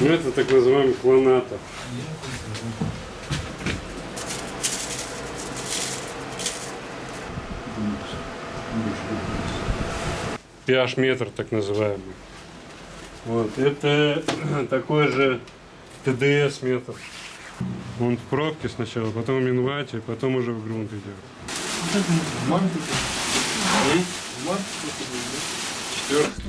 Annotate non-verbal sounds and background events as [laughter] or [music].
Ну, это так называемый клонатор. pH-метр так называемый. Вот, это [clears throat] такой же ТДС-метр. Он в пробке сначала, потом в минвате, потом уже в грунт идет. Четвертый.